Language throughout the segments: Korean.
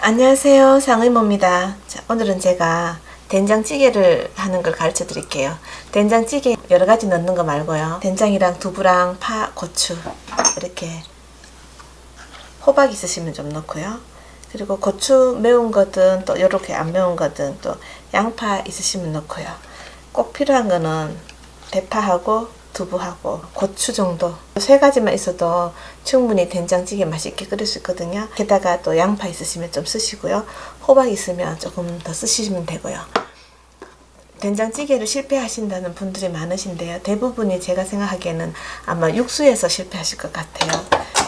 안녕하세요. 상의모입니다. 자, 오늘은 제가 된장찌개를 하는 걸 가르쳐 드릴게요. 된장찌개 여러가지 넣는 거 말고요. 된장이랑 두부랑 파, 고추 이렇게 호박 있으시면 좀 넣고요. 그리고 고추 매운 거든 또 이렇게 안 매운 거든 또 양파 있으시면 넣고요. 꼭 필요한 거는 대파하고 두부하고 고추 정도. 세 가지만 있어도 충분히 된장찌개 맛있게 끓일 수 있거든요. 게다가 또 양파 있으시면 좀 쓰시고요. 호박 있으면 조금 더 쓰시면 되고요. 된장찌개를 실패하신다는 분들이 많으신데요. 대부분이 제가 생각하기에는 아마 육수에서 실패하실 것 같아요.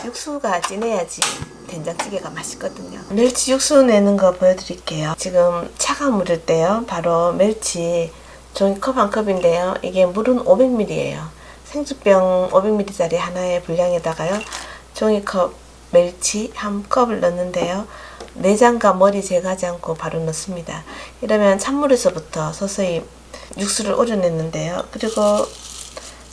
육수가 진해야지 된장찌개가 맛있거든요. 멸치 육수 내는 거 보여드릴게요. 지금 차가운 물일 때요. 바로 멸치 종이컵 한 컵인데요. 이게 물은 500ml예요 생수병 500ml짜리 하나의 분량에다가요 종이컵 멸치 한 컵을 넣는데요. 내장과 머리 제거하지 않고 바로 넣습니다. 이러면 찬물에서부터 서서히 육수를 우려냈는데요. 그리고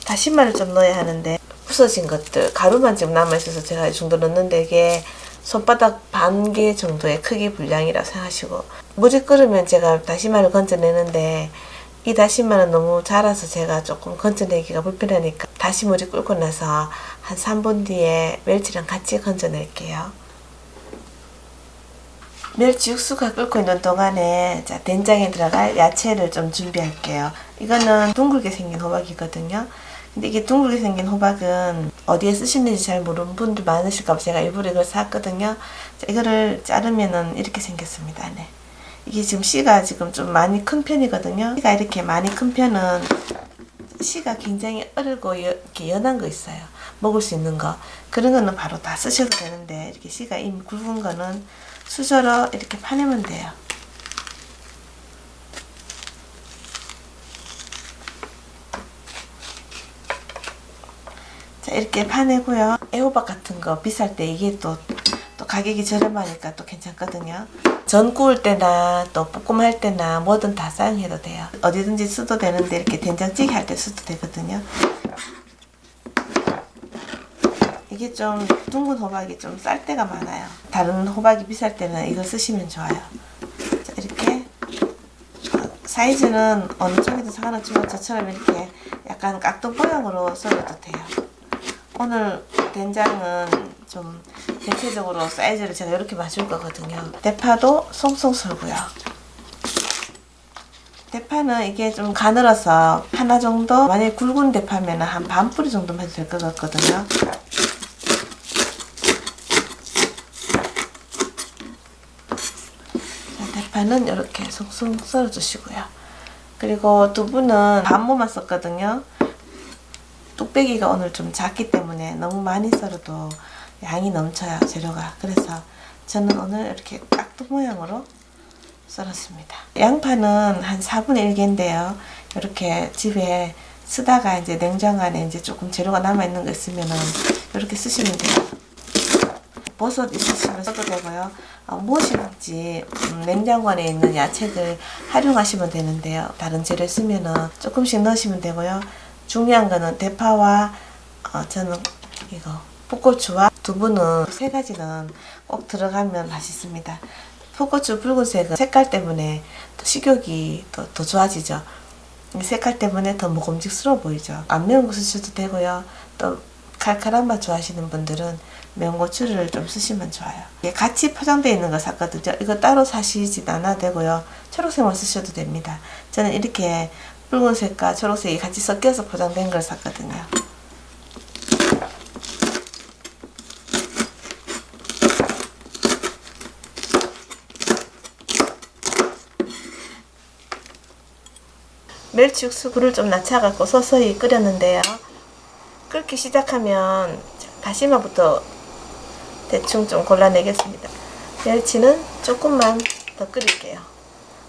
다시마를 좀 넣어야 하는데 부서진 것들 가루만 지금 남아있어서 제가 이 정도 넣는데 이게 손바닥 반 개 정도의 크기 분량이라 생각하시고 물이 끓으면 제가 다시마를 건져내는데 이 다시마는 너무 자라서 제가 조금 건져내기가 불편하니까 다시 물이 끓고 나서 한 3분 뒤에 멸치랑 같이 건져낼게요. 멸치 육수가 끓고 있는 동안에 자 된장에 들어갈 야채를 좀 준비할게요. 이거는 둥글게 생긴 호박이거든요. 근데 이게 둥글게 생긴 호박은 어디에 쓰시는지 잘 모르는 분들 많으실까 봐 제가 일부러 이걸 샀거든요. 자, 이거를 자르면은 이렇게 생겼습니다. 네. 이게 지금 씨가 지금 좀 많이 큰 편이거든요. 씨가 이렇게 많이 큰 편은 씨가 굉장히 어리고 여, 이렇게 연한 거 있어요. 먹을 수 있는 거. 그런 거는 바로 다 쓰셔도 되는데 이렇게 씨가 이미 굵은 거는 수저로 이렇게 파내면 돼요. 자 이렇게 파내고요. 애호박 같은 거 비쌀 때 이게 또, 또 가격이 저렴하니까 또 괜찮거든요. 전 구울 때나 또 볶음 할 때나 뭐든 다 사용해도 돼요. 어디든지 써도 되는데 이렇게 된장찌개 할때 써도 되거든요. 이게 좀 둥근 호박이 좀 쌀 때가 많아요. 다른 호박이 비쌀 때는 이걸 쓰시면 좋아요. 자, 이렇게 사이즈는 어느 쪽이든 상관없지만 저처럼 이렇게 약간 깍둑 모양으로 썰어도 돼요. 오늘 된장은 좀 대체적으로 사이즈를 제가 이렇게 맞출 거거든요. 대파도 송송 썰고요. 대파는 이게 좀 가늘어서 하나 정도 만약에 굵은 대파면 한 반 뿌리 정도만 해도 될 것 같거든요. 대파는 이렇게 송송 썰어 주시고요. 그리고 두부는 반모만 썼거든요. 뚝배기가 오늘 좀 작기 때문에 너무 많이 썰어도 양이 넘쳐요 재료가. 그래서 저는 오늘 이렇게 깍두 모양으로 썰었습니다. 양파는 한 4분의 1개인데요. 이렇게 집에 쓰다가 이제 냉장 안에 이제 조금 재료가 남아있는 거 있으면은 이렇게 쓰시면 돼요. 버섯 있으시면 써도 되고요. 어, 무엇이든지 음, 냉장고 안에 있는 야채들 활용하시면 되는데요. 다른 재료 쓰면은 조금씩 넣으시면 되고요. 중요한 거는 대파와 어, 저는 이거 풋고추와 두부는 세 가지는 꼭 들어가면 맛있습니다. 풋고추 붉은색은 색깔 때문에 또 식욕이 또, 더 좋아지죠. 색깔 때문에 더 먹음직스러워 보이죠. 안 매운 거 쓰셔도 되고요. 또 칼칼한 맛 좋아하시는 분들은 매운 고추를 좀 쓰시면 좋아요. 같이 포장되어 있는 거 샀거든요. 이거 따로 사시지 않아도 되고요. 초록색만 쓰셔도 됩니다. 저는 이렇게 붉은색과 초록색이 같이 섞여서 포장된 걸 샀거든요. 멸치 육수 불을 좀 낮춰갖고 서서히 끓였는데요. 끓기 시작하면 다시마부터 대충 좀 골라내겠습니다. 멸치는 조금만 더 끓일게요.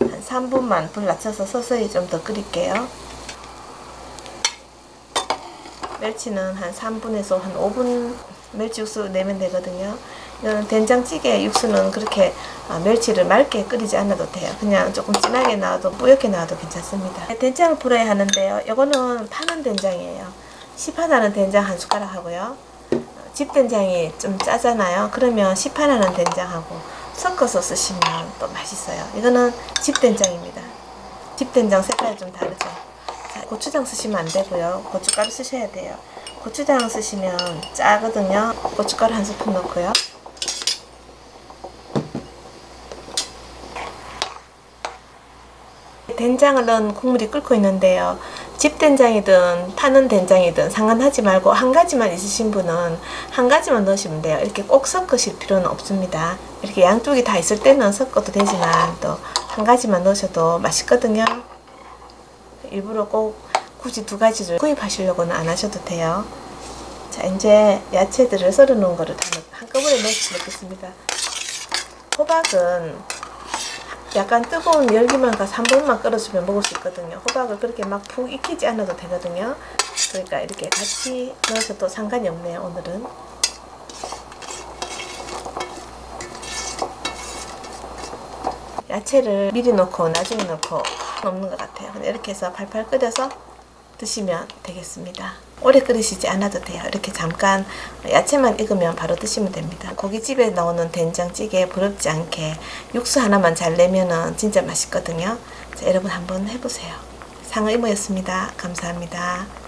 한 3분만 불 낮춰서 서서히 좀 더 끓일게요. 멸치는 한 3분에서 한 5분 멸치 육수 내면 되거든요. 된장찌개 육수는 그렇게 아, 멸치를 맑게 끓이지 않아도 돼요. 그냥 조금 진하게 나와도 뿌옇게 나와도 괜찮습니다. 된장을 풀어야 하는데요. 이거는 파는 된장이에요. 시판하는 된장 한 숟가락 하고요. 집 된장이 좀 짜잖아요. 그러면 시판하는 된장하고 섞어서 쓰시면 또 맛있어요. 이거는 집 된장입니다. 집 된장 색깔이 좀 다르죠. 자, 고추장 쓰시면 안 되고요. 고춧가루 쓰셔야 돼요. 고추장 쓰시면 짜거든요. 고춧가루 한 스푼 넣고요. 된장을 넣은 국물이 끓고 있는데요. 집된장이든 파는 된장이든 상관하지 말고 한 가지만 있으신 분은 한 가지만 넣으시면 돼요. 이렇게 꼭 섞으실 필요는 없습니다. 이렇게 양쪽이 다 있을 때는 섞어도 되지만 또 한 가지만 넣으셔도 맛있거든요. 일부러 꼭 굳이 두 가지를 구입하시려고는 안 하셔도 돼요. 자, 이제 야채들을 썰어 놓은 거를 다 넣- 한꺼번에 넣겠습니다. 호박은 약간 뜨거운 열기만 가서 한 번만 끓여주면 먹을 수 있거든요. 호박을 그렇게 막 푹 익히지 않아도 되거든요. 그러니까 이렇게 같이 넣으셔도 상관이 없네요, 오늘은. 야채를 미리 넣고 나중에 넣고 없는 것 같아요. 이렇게 해서 팔팔 끓여서 드시면 되겠습니다. 오래 끓이시지 않아도 돼요. 이렇게 잠깐 야채만 익으면 바로 드시면 됩니다. 고깃집에 나오는 된장찌개 부럽지 않게 육수 하나만 잘 내면은 진짜 맛있거든요. 자, 여러분 한번 해보세요. 상어 이모였습니다. 감사합니다.